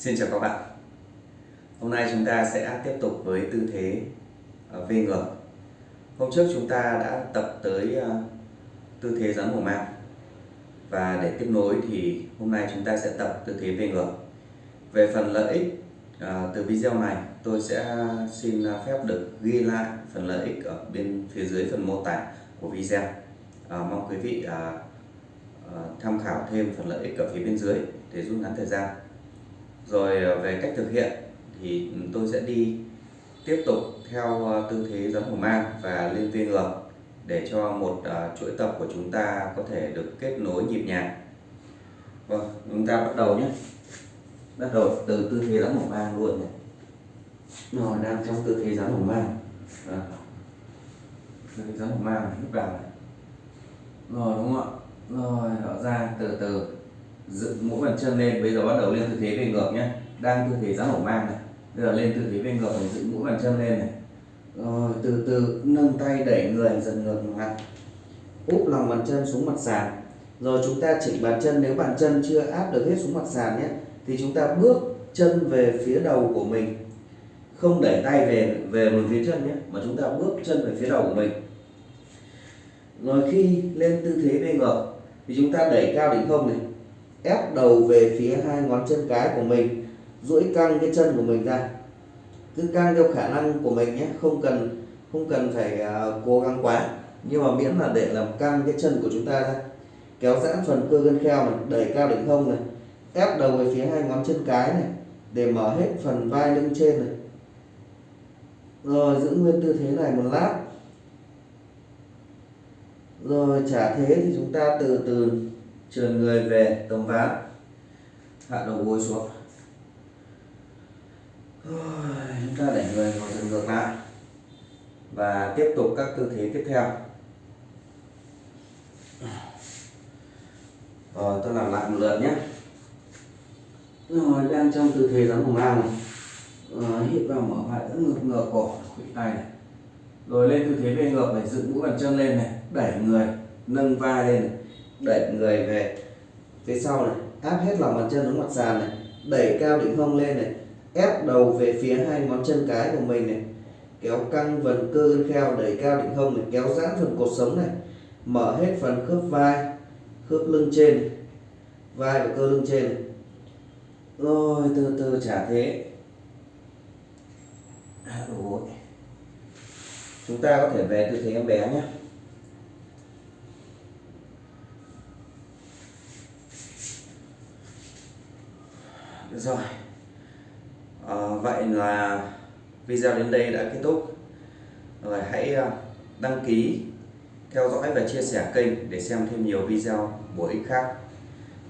Xin chào các bạn. Hôm nay chúng ta sẽ tiếp tục với tư thế ờ, V ngược. Hôm trước chúng ta đã tập tới ờ, tư thế rắn hổ mang Và để tiếp nối thì hôm nay chúng ta sẽ tập tư thế V ngược. Về phần lợi ích ờ, từ video này, tôi sẽ xin phép được ghi lại phần lợi ích ở bên phía dưới phần mô tả của video. Mong quý vị tham khảo thêm phần lợi ích ở phía bên dưới để rút ngắn thời gian rồi ờ, về cách thực hiện thì tôi sẽ đi tiếp tục theo ờ, tư thế giấm hổ mang và lên viên ngược để cho một uh, chuỗi tập của chúng ta có thể được kết nối nhịp nhàng. Vâng chúng ta bắt đầu nhé. Bắt đầu từ tư thế giấm hổ mang luôn này. Rồi đang trong tư thế giấm hổ mang. À. tư thế giấm hổ mang lúc nào này. Rồi đúng không ạ? Rồi mở ra từ từ dựng mũi bàn chân lên. Bây giờ bắt đầu lên tư thế về ngược nhé. Đang tư thế rắn hổ mang này. Bây giờ lên tư thế về ngược mình dựng mũi bàn chân lên này. Rồi, từ từ, nâng tay đẩy người dần ngược mặt. Úp lòng bàn chân xuống mặt sàn. Rồi chúng ta chỉnh bàn chân. Nếu bàn chân chưa áp được hết xuống mặt sàn nhé, thì chúng ta bước chân về phía đầu của mình. Không đẩy tay về về một phía chân nhé, mà chúng ta bước chân về phía đầu của mình. Rồi khi lên tư thế về ngược, thì chúng ta đẩy cao đỉnh không này ép đầu về phía hai ngón chân cái của mình duỗi căng cái chân của mình ra. Cứ căng theo khả năng của mình nhé không cần không cần phải uh, cố gắng quá. Nhưng mà miễn là để làm căng cái chân của chúng ta ra. Kéo giãn phần cơ gân kheo này đẩy cao đỉnh hông này ép đầu về phía hai ngón chân cái này để mở hết phần vai lưng trên này. Rồi giữ nguyên tư thế này một lát. Rồi trả thế thì chúng ta từ từ trườn người về tầm ván. Hạ đầu gối xuống. Chúng ta đẩy người ngồi dần ngược lại. Và tiếp tục các tư thế tiếp theo. Rồi tôi làm lại một lượt nhé. Rồi đang trong tư thế rắn hùng mang này. Rồi, hít vào mở vai dẫn ngược ngược cổ. Khuỷu tay này. Rồi lên tư thế về ngược này dựng mũi bàn chân lên này. Đẩy người nâng vai lên này đẩy người về. Phía sau này, áp hết lòng bàn chân xuống mặt sàn này, đẩy cao đỉnh hông lên này, ép đầu về phía hai ngón chân cái của mình này, kéo căng phần cơ gân kheo, đẩy cao đỉnh hông này, kéo giãn phần cột sống này, mở hết phần khớp vai, khớp lưng trên, vai và cơ lưng trên này. rồi từ từ trả thế. À, Hạ chúng ta có thể về tư thế em bé nhé. Rồi. À, vậy là video đến đây đã kết thúc. Rồi hãy ờ, đăng ký theo dõi và chia sẻ kênh để xem thêm nhiều video bổ ích khác.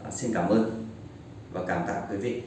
À, xin cảm ơn và cảm tạ quý vị.